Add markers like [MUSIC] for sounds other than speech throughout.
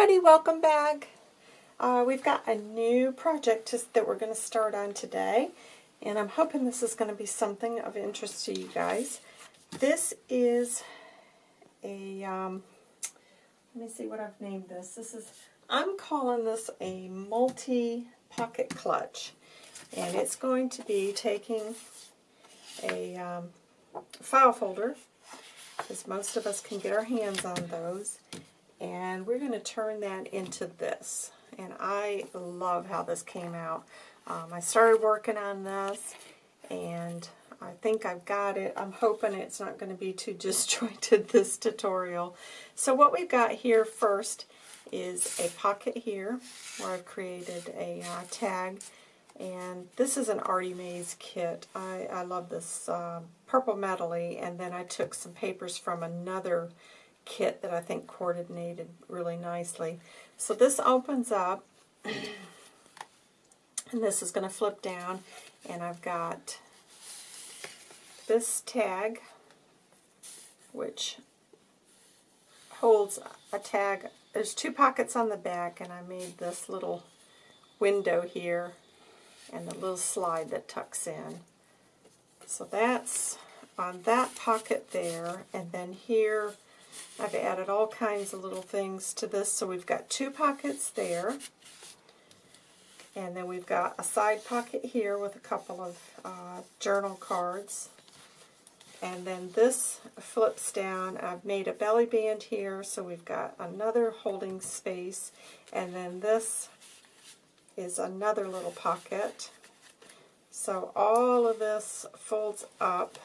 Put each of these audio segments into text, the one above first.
everybody, welcome back. Uh, we've got a new project to, that we're going to start on today, and I'm hoping this is going to be something of interest to you guys. This is a, um, let me see what I've named this. This is, I'm calling this a multi-pocket clutch, and it's going to be taking a um, file folder, because most of us can get our hands on those, and we're going to turn that into this. And I love how this came out. Um, I started working on this, and I think I've got it. I'm hoping it's not going to be too [LAUGHS] disjointed, this tutorial. So what we've got here first is a pocket here, where I've created a uh, tag. And this is an Artie Mays kit. I, I love this uh, purple metally, and then I took some papers from another kit that I think coordinated really nicely. So this opens up, and this is going to flip down, and I've got this tag, which holds a tag. There's two pockets on the back, and I made this little window here and the little slide that tucks in. So that's on that pocket there, and then here I've added all kinds of little things to this. So we've got two pockets there. And then we've got a side pocket here with a couple of uh, journal cards. And then this flips down. I've made a belly band here, so we've got another holding space. And then this is another little pocket. So all of this folds up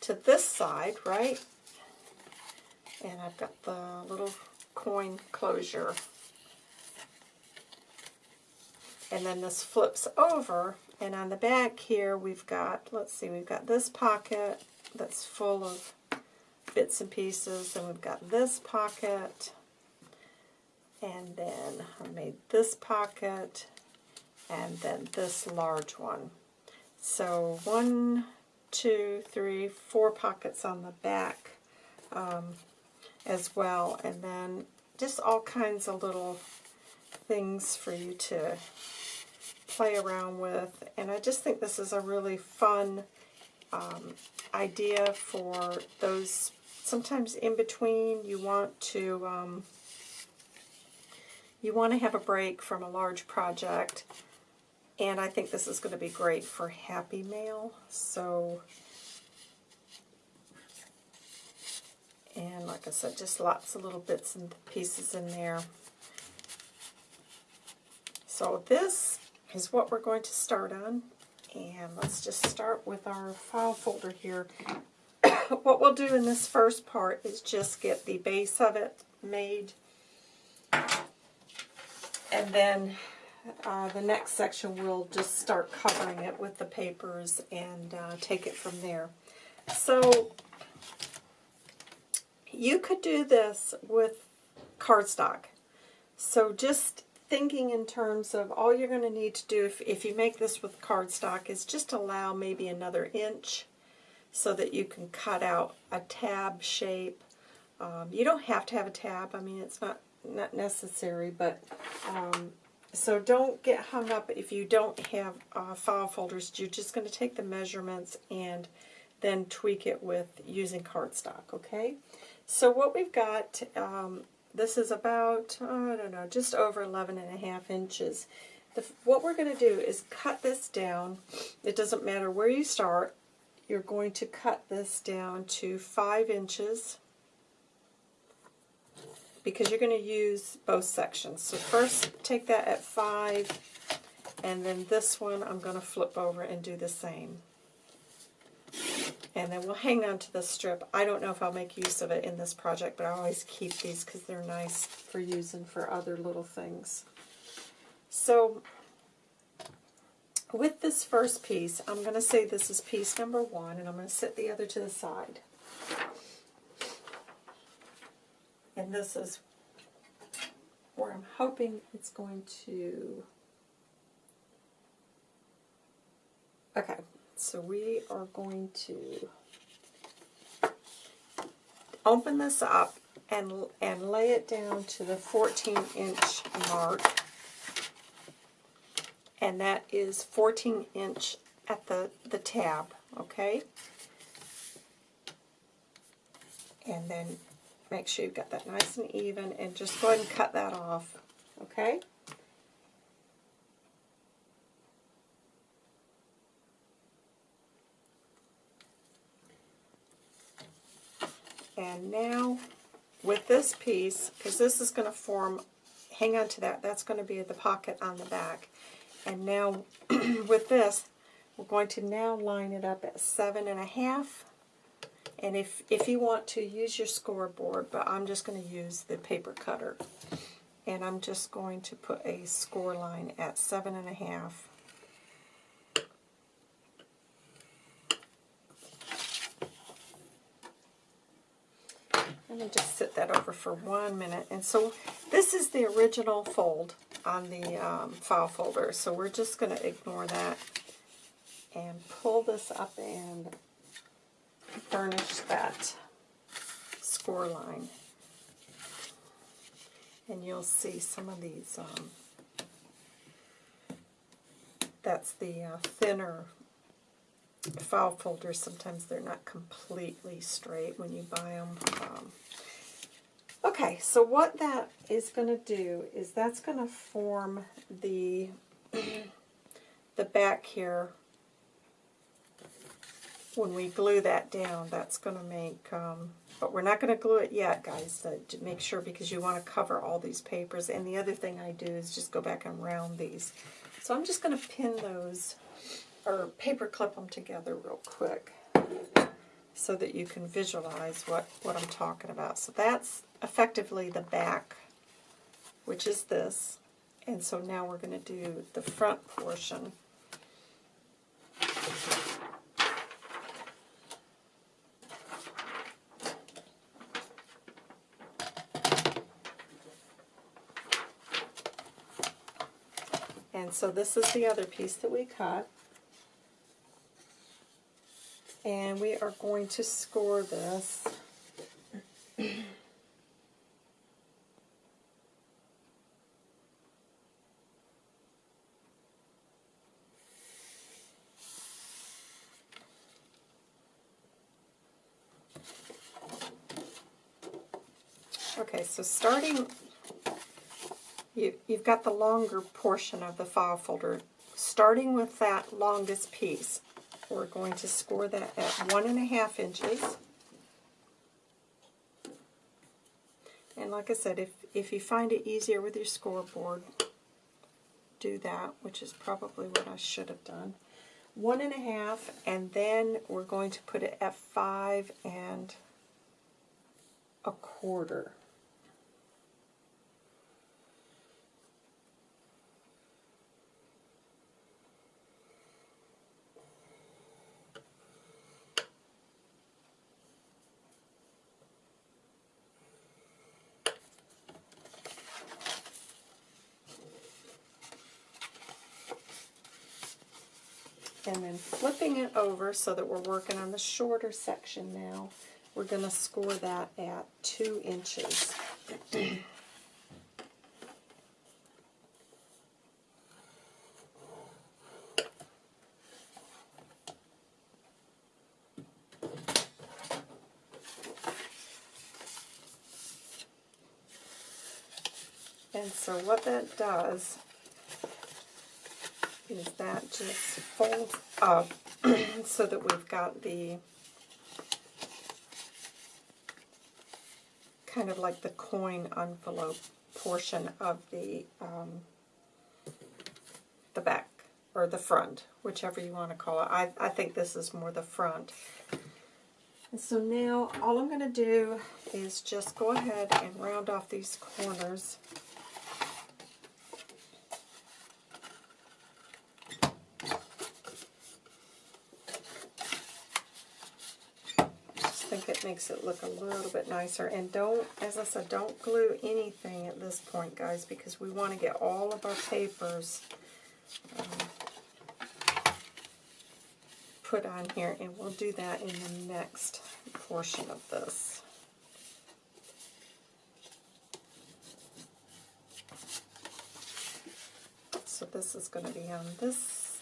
to this side, right? And I've got the little coin closure. And then this flips over, and on the back here we've got, let's see, we've got this pocket that's full of bits and pieces, and we've got this pocket, and then I made this pocket, and then this large one. So one, two, three, four pockets on the back. Um, as well. And then just all kinds of little things for you to play around with. And I just think this is a really fun um, idea for those, sometimes in between you want to, um, you want to have a break from a large project. And I think this is going to be great for Happy Mail. So And like I said, just lots of little bits and pieces in there. So this is what we're going to start on. And let's just start with our file folder here. [COUGHS] what we'll do in this first part is just get the base of it made. And then uh, the next section we'll just start covering it with the papers and uh, take it from there. So you could do this with cardstock. So just thinking in terms of all you're going to need to do if, if you make this with cardstock is just allow maybe another inch so that you can cut out a tab shape. Um, you don't have to have a tab. I mean, it's not, not necessary, but um, so don't get hung up if you don't have uh, file folders. You're just going to take the measurements and then tweak it with using cardstock, okay? So what we've got, um, this is about, oh, I don't know, just over 11 and a half inches. The, what we're going to do is cut this down. It doesn't matter where you start. You're going to cut this down to 5 inches because you're going to use both sections. So first take that at 5 and then this one I'm going to flip over and do the same. And then we'll hang on to the strip. I don't know if I'll make use of it in this project, but I always keep these because they're nice for using for other little things. So with this first piece, I'm going to say this is piece number one, and I'm going to set the other to the side. And this is where I'm hoping it's going to... Okay, so we are going to open this up and, and lay it down to the 14 inch mark. And that is 14 inch at the, the tab, okay? And then make sure you've got that nice and even and just go ahead and cut that off, okay? And now with this piece, because this is going to form, hang on to that, that's going to be the pocket on the back. And now [CLEARS THROAT] with this, we're going to now line it up at seven and a half. And if, if you want to use your scoreboard, but I'm just going to use the paper cutter. And I'm just going to put a score line at seven and a half. Let me just sit that over for one minute. And so this is the original fold on the um, file folder. So we're just going to ignore that and pull this up and burnish that score line. And you'll see some of these, um, that's the uh, thinner file folders. Sometimes they're not completely straight when you buy them. Um, okay, so what that is going to do is that's going to form the the back here when we glue that down, that's going to make, um, but we're not going to glue it yet, guys, to, to make sure because you want to cover all these papers. And the other thing I do is just go back and round these. So I'm just going to pin those, or paper clip them together real quick so that you can visualize what, what I'm talking about. So that's effectively the back, which is this. And so now we're going to do the front portion. And so this is the other piece that we cut. And we are going to score this. Okay, so starting you, you've got the longer portion of the file folder. Starting with that longest piece, we're going to score that at one and a half inches. And like I said, if, if you find it easier with your scoreboard, do that, which is probably what I should have done. One and a half, and then we're going to put it at five and a quarter. And then flipping it over so that we're working on the shorter section now, we're going to score that at 2 inches. and so what that does is that just folds up so that we've got the kind of like the coin envelope portion of the um, the back or the front, whichever you want to call it. I, I think this is more the front. And so now all I'm going to do is just go ahead and round off these corners makes it look a little bit nicer. And don't, as I said, don't glue anything at this point, guys, because we want to get all of our papers um, put on here. And we'll do that in the next portion of this. So this is going to be on this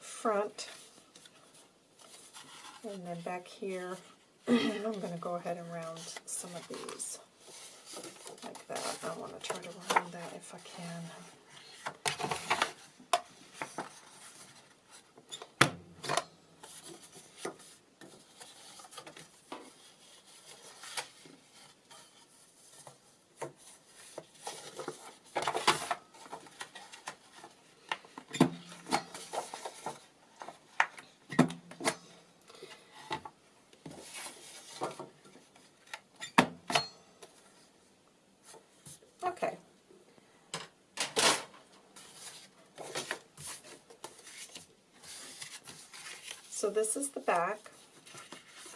front and then back here Mm-hmm. I'm going to go ahead and round some of these like that. I want to try to round that if I can. Okay. So this is the back,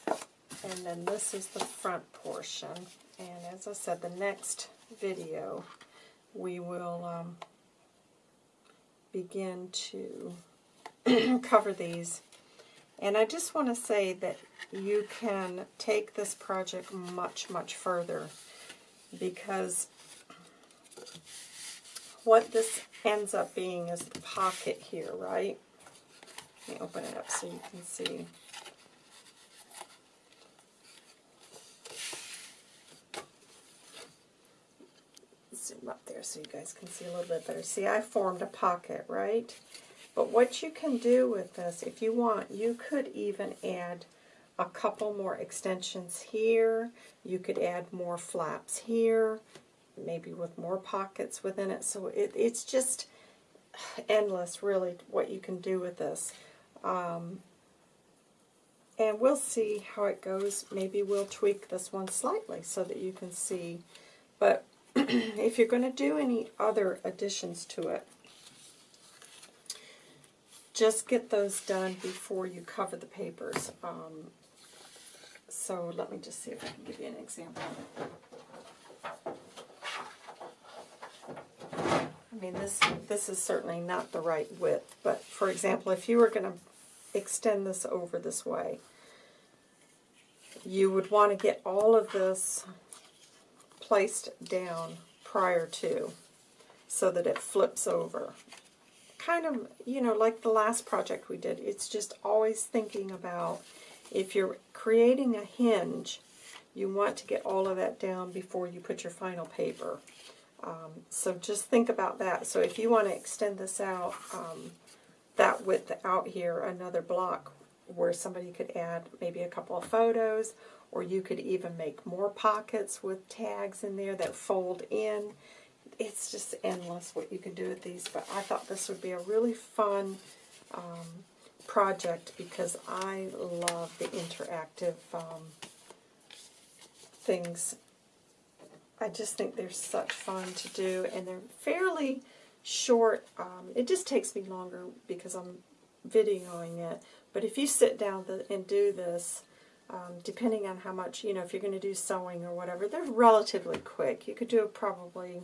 and then this is the front portion. And as I said, the next video we will um, begin to [CLEARS THROAT] cover these. And I just want to say that you can take this project much, much further because what this ends up being is the pocket here, right? Let me open it up so you can see. Zoom up there so you guys can see a little bit better. See, I formed a pocket, right? But what you can do with this, if you want, you could even add a couple more extensions here. You could add more flaps here maybe with more pockets within it. So it, it's just endless, really, what you can do with this. Um, and we'll see how it goes. Maybe we'll tweak this one slightly so that you can see. But [CLEARS THROAT] if you're going to do any other additions to it, just get those done before you cover the papers. Um, so let me just see if I can give you an example. I mean, this, this is certainly not the right width, but for example, if you were going to extend this over this way, you would want to get all of this placed down prior to so that it flips over. Kind of, you know, like the last project we did, it's just always thinking about if you're creating a hinge, you want to get all of that down before you put your final paper. Um, so just think about that. So if you want to extend this out, um, that width out here, another block where somebody could add maybe a couple of photos, or you could even make more pockets with tags in there that fold in. It's just endless what you can do with these, but I thought this would be a really fun um, project because I love the interactive um, things I just think they're such fun to do, and they're fairly short. Um, it just takes me longer because I'm videoing it, but if you sit down and do this, um, depending on how much, you know, if you're going to do sewing or whatever, they're relatively quick. You could do probably,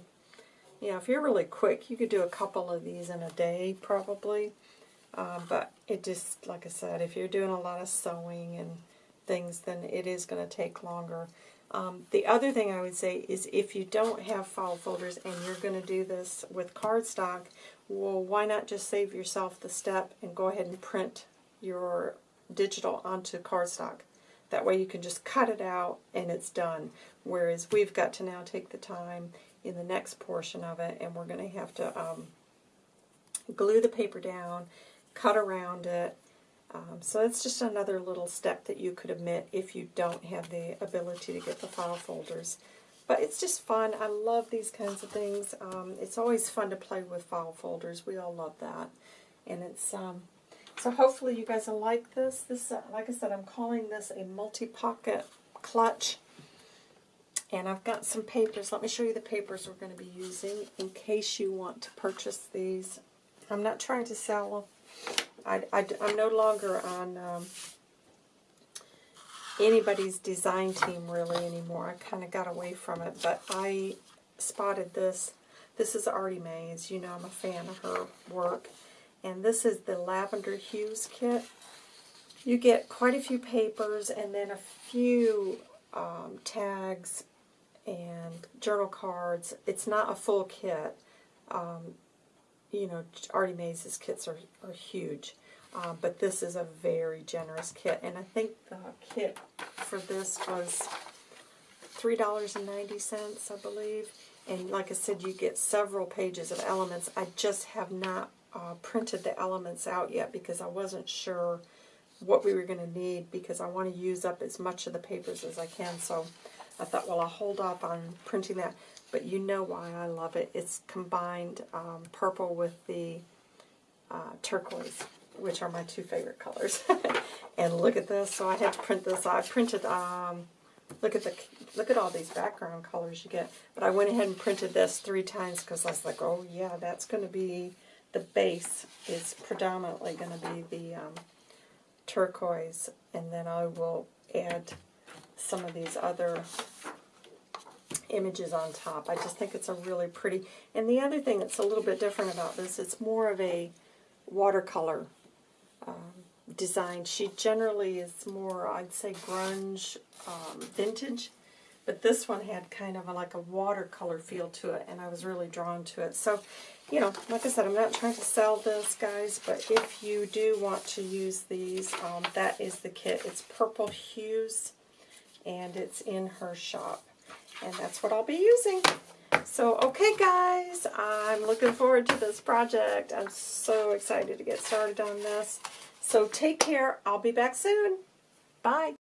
you know, if you're really quick, you could do a couple of these in a day probably. Uh, but it just, like I said, if you're doing a lot of sewing and things, then it is going to take longer. Um, the other thing I would say is if you don't have file folders and you're going to do this with cardstock, well, why not just save yourself the step and go ahead and print your digital onto cardstock. That way you can just cut it out and it's done. Whereas we've got to now take the time in the next portion of it and we're going to have to um, glue the paper down, cut around it, um, so it's just another little step that you could omit if you don't have the ability to get the file folders. But it's just fun. I love these kinds of things. Um, it's always fun to play with file folders. We all love that. And it's um, so hopefully you guys will like this. This, uh, like I said, I'm calling this a multi-pocket clutch. And I've got some papers. Let me show you the papers we're going to be using in case you want to purchase these. I'm not trying to sell I, I, am no longer on um, anybody's design team really anymore. I kind of got away from it, but I spotted this. This is Artie Mays. You know I'm a fan of her work. And this is the Lavender Hues kit. You get quite a few papers and then a few um, tags and journal cards. It's not a full kit. Um, you know, Artie Mays' kits are, are huge. Uh, but this is a very generous kit. And I think the kit for this was $3.90, I believe. And like I said, you get several pages of elements. I just have not uh, printed the elements out yet because I wasn't sure what we were going to need because I want to use up as much of the papers as I can. So I thought, well, I'll hold off on printing that. But you know why I love it. It's combined um, purple with the uh, turquoise, which are my two favorite colors. [LAUGHS] and look at this. So I had to print this. I printed, um, look at the look at all these background colors you get. But I went ahead and printed this three times because I was like, oh yeah, that's going to be, the base is predominantly going to be the um, turquoise. And then I will add some of these other images on top. I just think it's a really pretty. And the other thing that's a little bit different about this, it's more of a watercolor um, design. She generally is more, I'd say, grunge, um, vintage. But this one had kind of a, like a watercolor feel to it, and I was really drawn to it. So, you know, like I said, I'm not trying to sell this, guys, but if you do want to use these, um, that is the kit. It's Purple Hues, and it's in her shop. And that's what I'll be using. So, okay guys, I'm looking forward to this project. I'm so excited to get started on this. So take care. I'll be back soon. Bye.